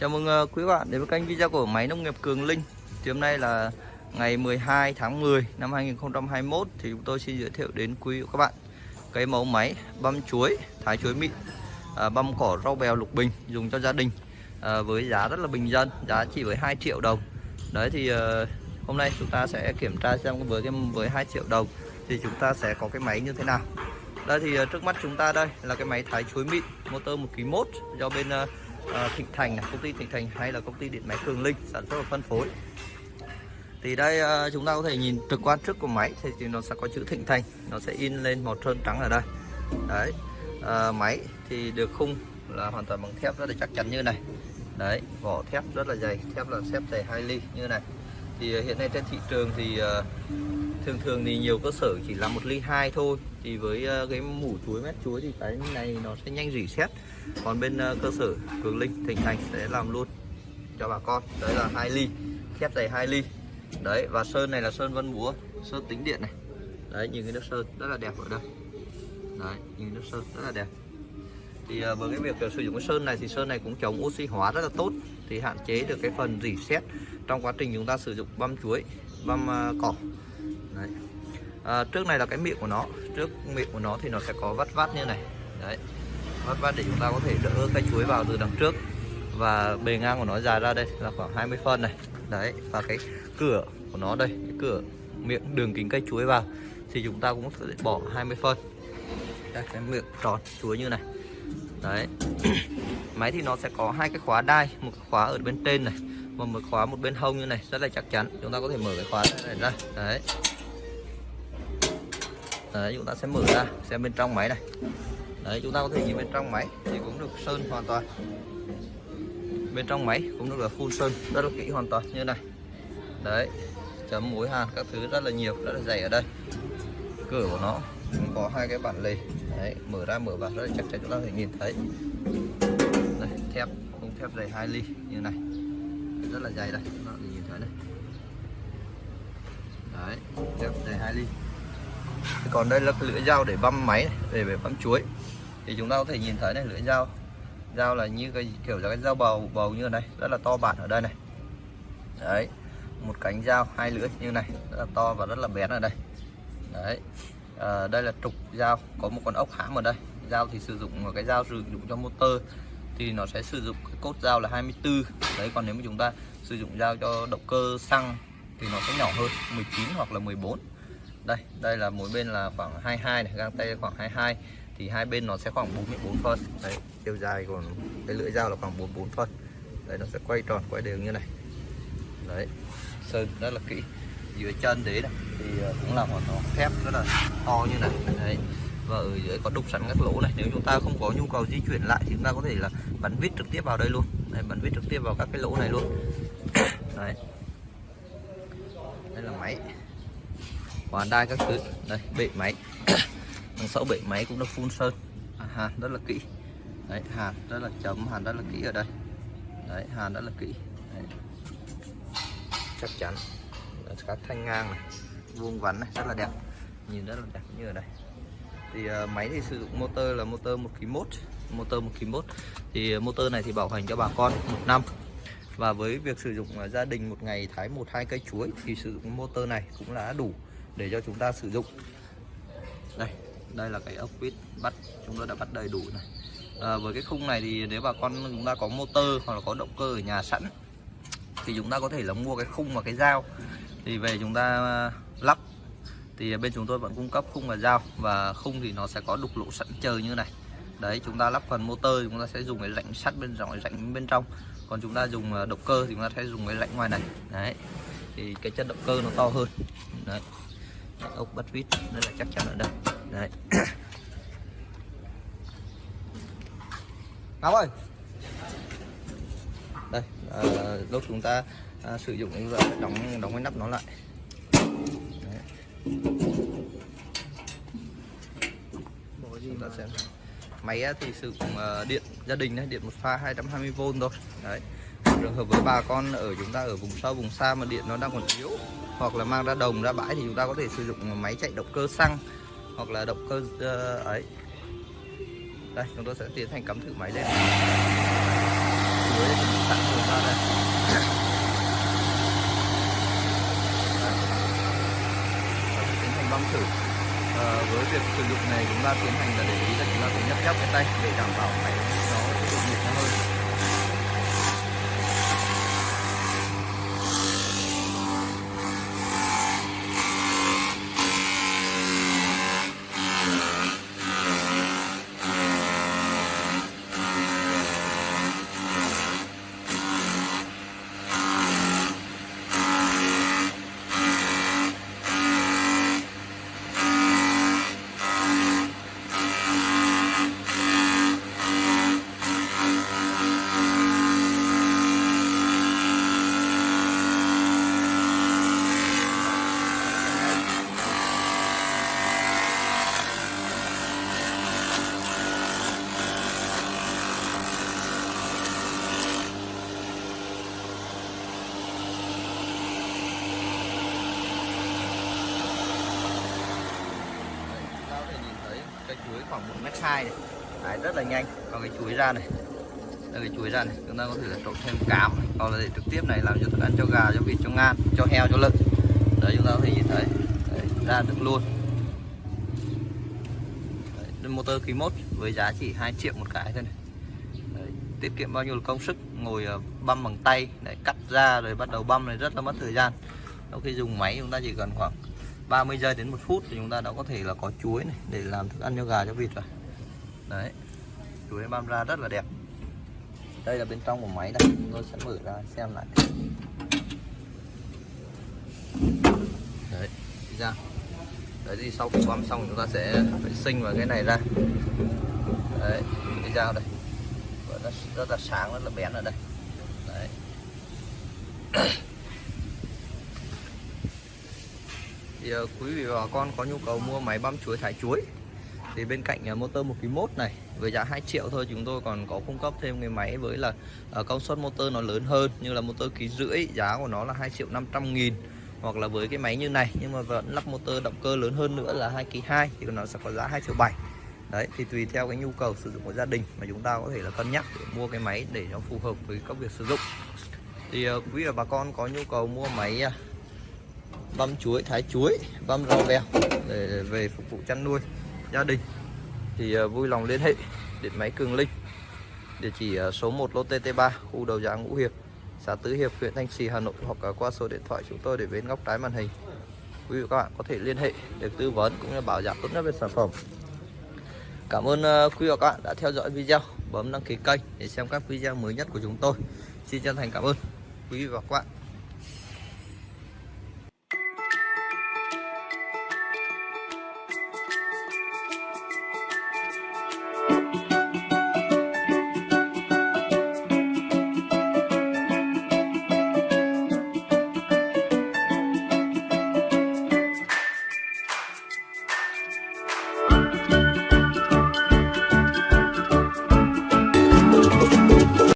Chào mừng ờ, quý bạn đến với kênh video của máy nông nghiệp Cường Linh. Thì hôm nay là ngày 12 tháng 10 năm 2021 Thì chúng tôi xin giới thiệu đến quý các bạn Cái mẫu máy băm chuối, thái chuối mịn à, Băm cỏ rau bèo lục bình dùng cho gia đình à, Với giá rất là bình dân, giá chỉ với 2 triệu đồng. Đấy thì à, hôm nay chúng ta sẽ kiểm tra xem với cái với 2 triệu đồng Thì chúng ta sẽ có cái máy như thế nào. Đây thì trước mắt chúng ta đây là cái máy thái chuối mịn motor 1 kg 1 do bên à, Thịnh Thành này, công ty Thịnh Thành hay là công ty điện máy Cường Linh sản xuất và phân phối. Thì đây à, chúng ta có thể nhìn trực quan trước của máy thì, nó sẽ có chữ Thịnh Thành nó sẽ in lên màu trơn trắng ở đây. Đấy à, máy thì được khung là hoàn toàn bằng thép rất là chắc chắn như này. Đấy vỏ thép rất là dày thép là xếp dày 2 ly như này. Thì hiện nay trên thị trường thì thường thường thì nhiều cơ sở chỉ là một ly hai thôi. Thì với ờ, cái mủ chuối mét chuối thì cái này nó sẽ nhanh rỉ sét còn bên ờ, cơ sở cường linh, thịnh thành sẽ làm luôn cho bà con. Đấy là hai ly, thép dày hai ly. Đấy, và sơn này là sơn vân búa, sơn tính điện này. Đấy, nhìn cái nước sơn rất là đẹp ở đây. Đấy, nhìn nước sơn rất là đẹp. Thì ờ, với cái việc sử dụng cái sơn này thì sơn này cũng chống oxy hóa rất là tốt, thì hạn chế được cái phần rỉ sét trong quá trình chúng ta sử dụng băm chuối, băm cỏ đấy. À, trước này là cái miệng của nó trước miệng của nó thì nó sẽ có vắt vát như này. Đấy. Vắt vát để chúng ta có thể đỡ cây chuối vào từ đằng trước. Và bề ngang của nó dài ra đây là khoảng 20 phân này. Đấy và cái cửa của nó đây cái cửa miệng đường kính cây chuối vào thì chúng ta cũng sẽ bỏ 20 phân. Đây cái miệng tròn chuối như này. Đấy. Máy thì nó sẽ có hai cái khóa đai một cái khóa ở bên trên này và một khóa một bên hông như này rất là chắc chắn. Chúng ta có thể mở cái khóa này ra. Đấy đấy, chúng ta sẽ mở ra, xem bên trong máy này. Đấy, chúng ta có thể nhìn bên trong máy thì cũng được sơn hoàn toàn. Bên trong máy cũng được là full sơn, rất là kỹ hoàn toàn, như này. Đấy, chấm mối hàn các thứ rất là nhiều, rất là dày ở đây. Cửa của nó cũng có hai cái bản lề. Đấy, mở ra, mở vào rất là chắc chắn chúng ta có thể nhìn thấy. Đây, thép không thép dày 2 ly, như này. Rất là dày đây, chúng ta nhìn thấy này. Đấy, thép dày 2 ly còn đây là cái lưỡi dao để băm máy này, để để băm chuối. Thì chúng ta có thể nhìn thấy này lưỡi dao. Dao là như cái kiểu là cái dao bầu bầu như này rất là to bản ở đây này. Đấy một cánh dao hai lưỡi như này rất là to và rất là bén ở đây. Đấy à, đây là trục dao có một con ốc hãm ở đây. Dao thì sử dụng một cái dao sử dụng cho motor thì nó sẽ sử dụng cái cốt dao là 24 đấy còn nếu mà chúng ta sử dụng dao cho động cơ xăng thì nó sẽ nhỏ hơn 19 hoặc là 14 đây đây là mỗi bên là khoảng 22 này găng tay khoảng 22 thì hai bên nó sẽ khoảng 44 phân. Đấy chiều dài của cái lưỡi dao là khoảng 44 phân. Đấy nó sẽ quay tròn quay đều như này. Đấy sơn rất là kỹ. Dưới chân đấy này thì ờ, cũng là một nó thép rất là to như này. Đấy và ở dưới có đục sẵn các lỗ này. Nếu chúng ta không có nhu cầu di chuyển lại thì chúng ta có thể là bắn vít trực tiếp vào đây luôn. Đấy, bắn vít trực tiếp vào các cái lỗ này luôn. Đấy. Đây là máy hoàn đai các thứ. Đây bệ máy. Đằng sau bệ máy cũng được phun sơn. À, hàn rất là kỹ. Đấy hàn rất là chấm hàn rất là kỹ ở đây. Đấy hàn rất là kỹ. Đấy. chắc chắn. Các thanh ngang này. Vuông vắn này rất là đẹp. Nhìn rất là đẹp như ở đây. Thì uh, máy thì sử dụng motor là motor một kg mốt. Motor một kg mốt. Thì ờ, motor này thì bảo hành cho bà con một năm. Và với việc sử dụng ờ, gia đình một ngày thái một hai cây chuối thì sử dụng motor này cũng là đủ để cho chúng ta sử dụng. Đây đây là cái ốc vít bắt chúng tôi đã bắt đầy đủ này à, với cái khung này thì nếu bà con chúng ta có motor hoặc là có động cơ ở nhà sẵn thì chúng ta có thể là mua cái khung và cái dao. Thì về chúng ta à, lắp thì bên chúng tôi vẫn cung cấp khung và dao. Và khung thì nó sẽ có đục lỗ sẵn chờ như này. Đấy chúng ta lắp phần motor chúng ta sẽ dùng cái rãnh sắt bên trong rãnh bên trong. Còn chúng ta dùng à, động cơ thì chúng ta sẽ dùng cái rãnh ngoài này. Đấy thì cái chân động cơ nó to hơn. Đấy ốc bắt vít nên là chắc chắn ở đây. Đấy. Ngọc ơi! Đây à, lúc chúng ta à, sử dụng chúng ta đóng đóng cái nắp nó lại. Đấy. chúng ta xem máy à, thì sử dụng à, điện gia đình đấy điện một pha 220V thôi. Đấy. Trường hợp với bà con ở chúng ta ở vùng sâu vùng xa mà điện nó đang còn yếu hoặc là mang ra đồng ra bãi thì chúng ta có thể sử dụng máy chạy động cơ xăng hoặc là động cơ uh, ấy. Đây chúng tôi sẽ tiến hành cắm thử máy lên. Chuối sẵn ra đây. Tiến hành băm thử ờ, với việc sử dụng này chúng ta tiến hành là để ý là chúng ta phải nhấp nhấp cái tay để đảm bảo máy nó được nhiệt nó hơn Đấy, chúng ta có thể nhìn thấy cây chuối khoảng 1 mét hai này. Đấy, rất là nhanh. Còn cái chuối ra này. Đây cái chuối ra này. Chúng ta có thể là trộn thêm cám. Hoặc là để trực tiếp này làm cho thức ăn cho gà cho vịt cho ngan cho heo cho lợn. Đấy chúng ta có thể nhìn thấy. Đấy, ra được luôn. Đấy, motor khí mốt với giá chỉ 2 triệu một cái thôi này. Đấy, tiết kiệm bao nhiêu là công sức ngồi ờ, băm bằng tay để cắt ra rồi bắt đầu băm này rất là mất thời gian. Sau khi dùng máy chúng ta chỉ cần khoảng 30 giây đến một phút thì chúng ta đã có thể là có chuối này để làm thức ăn cho gà cho vịt rồi. Đấy chuối băm ra rất là đẹp. Đây là bên trong của máy đây chúng tôi sẽ mở ra xem lại. Đấy ra. Đấy thì sau khi băm xong chúng ta sẽ vệ sinh vào cái này ra. Đấy đi ra đây. Rất, rất là sáng rất là bén ở đây. Đấy. Thì ờ, quý vị và bà con có nhu cầu mua máy băm chuối, thải chuối, thì bên cạnh ờ, motor 1 kg mốt này với giá 2 triệu thôi, chúng tôi còn có cung cấp thêm cái máy với là ờ, công suất motor nó lớn hơn, như là motor ký rưỡi, giá của nó là 2 triệu 500 nghìn hoặc là với cái máy như này, nhưng mà vẫn lắp motor động cơ lớn hơn nữa là 2 kg 2 thì nó sẽ có giá 2 triệu 7 đấy, thì tùy theo cái nhu cầu sử dụng của gia đình mà chúng ta có thể là cân nhắc để mua cái máy để nó phù hợp với các việc sử dụng. Thì quý vị và bà con có nhu cầu mua máy à, băm chuối, thái chuối, băm rau vèo để về phục vụ chăn nuôi gia đình. Thì ờ, vui lòng liên hệ điện máy Cường Linh, địa chỉ ờ, số 1 lô TT3 khu đầu giá Ngũ Hiệp, xã Tứ Hiệp, huyện Thanh Trì, Hà Nội, hoặc ờ, qua số điện thoại chúng tôi để bên góc trái màn hình. Quý vị và các bạn có thể liên hệ để tư vấn cũng như bảo giảm tốt nhất về sản phẩm. Cảm ơn quý vị và các bạn đã theo dõi video. Bấm đăng ký kênh để xem các video mới nhất của chúng tôi. Xin chân thành cảm ơn. Quý vị và các bạn.